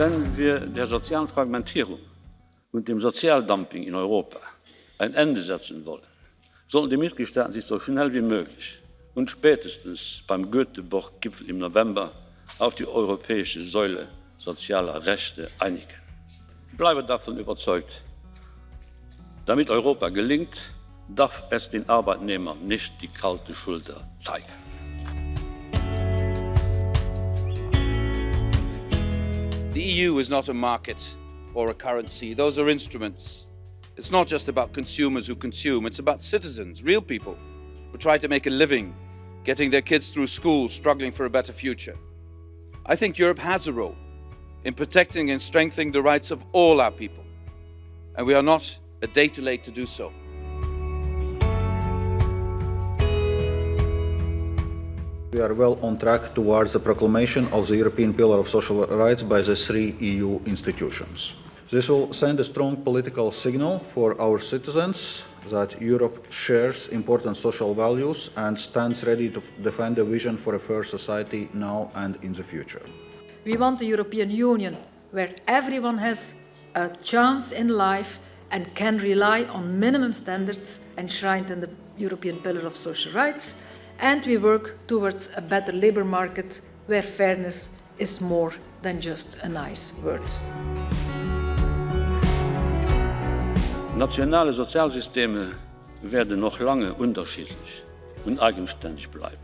Wenn wir der sozialen Fragmentierung und dem Sozialdumping in Europa ein Ende setzen wollen, sollen die Mitgliedstaaten sich so schnell wie möglich und spätestens beim Göteborg-Gipfel im November auf die europäische Säule sozialer Rechte einigen. Ich bleibe davon überzeugt, damit Europa gelingt, darf es den Arbeitnehmern nicht die kalte Schulter zeigen. The EU is not a market or a currency. Those are instruments. It's not just about consumers who consume, it's about citizens, real people, who try to make a living, getting their kids through school, struggling for a better future. I think Europe has a role in protecting and strengthening the rights of all our people. And we are not a day too late to do so. We are well on track towards the proclamation of the European Pillar of Social Rights by the three EU institutions. This will send a strong political signal for our citizens that Europe shares important social values and stands ready to defend a vision for a fair society now and in the future. We want a European Union where everyone has a chance in life and can rely on minimum standards enshrined in the European Pillar of Social Rights and we work towards a better labour market where fairness is more than just a nice word. Nationale Sozialsysteme werden noch lange unterschiedlich und eigenständig bleiben.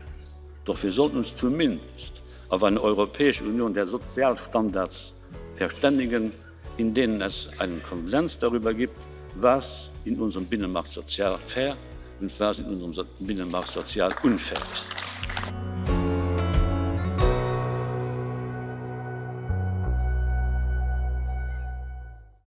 Doch wir sollten uns zumindest auf eine Europäische Union der Sozialstandards verständigen, in denen es einen Konsens darüber gibt, was in unserem Binnenmarkt sozial fair und was in unserem Binnenmarkt sozial unfair ist.